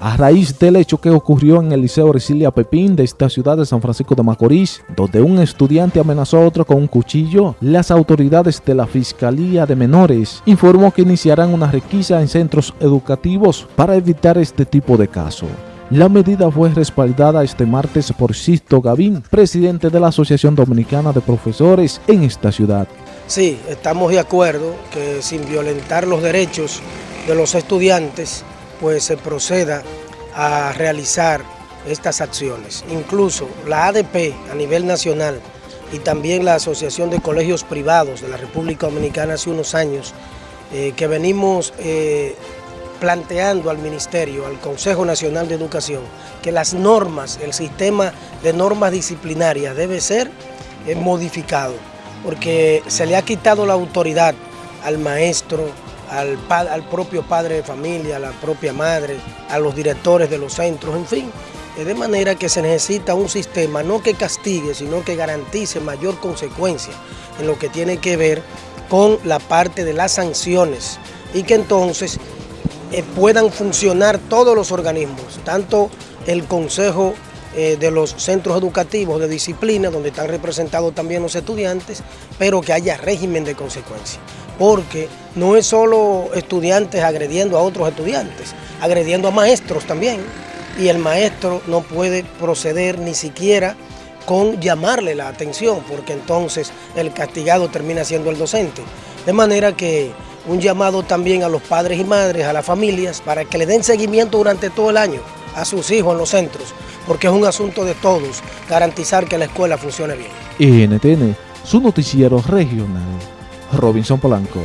a raíz del hecho que ocurrió en el Liceo Ercilia Pepín de esta ciudad de San Francisco de Macorís, donde un estudiante amenazó a otro con un cuchillo, las autoridades de la Fiscalía de Menores informó que iniciarán una requisa en centros educativos para evitar este tipo de casos. La medida fue respaldada este martes por Sisto Gavín, presidente de la Asociación Dominicana de Profesores en esta ciudad. Sí, estamos de acuerdo que sin violentar los derechos de los estudiantes, pues se proceda a realizar estas acciones. Incluso la ADP a nivel nacional y también la Asociación de Colegios Privados de la República Dominicana hace unos años, eh, que venimos eh, planteando al Ministerio, al Consejo Nacional de Educación, que las normas, el sistema de normas disciplinarias debe ser eh, modificado, porque se le ha quitado la autoridad al maestro, al, al propio padre de familia, a la propia madre, a los directores de los centros, en fin. De manera que se necesita un sistema no que castigue, sino que garantice mayor consecuencia en lo que tiene que ver con la parte de las sanciones y que entonces eh, puedan funcionar todos los organismos, tanto el Consejo eh, de los centros educativos de disciplina, donde están representados también los estudiantes, pero que haya régimen de consecuencia porque no es solo estudiantes agrediendo a otros estudiantes, agrediendo a maestros también, y el maestro no puede proceder ni siquiera con llamarle la atención, porque entonces el castigado termina siendo el docente. De manera que un llamado también a los padres y madres, a las familias, para que le den seguimiento durante todo el año a sus hijos en los centros, porque es un asunto de todos garantizar que la escuela funcione bien. NTN, su noticiero regional. Robinson Polanco.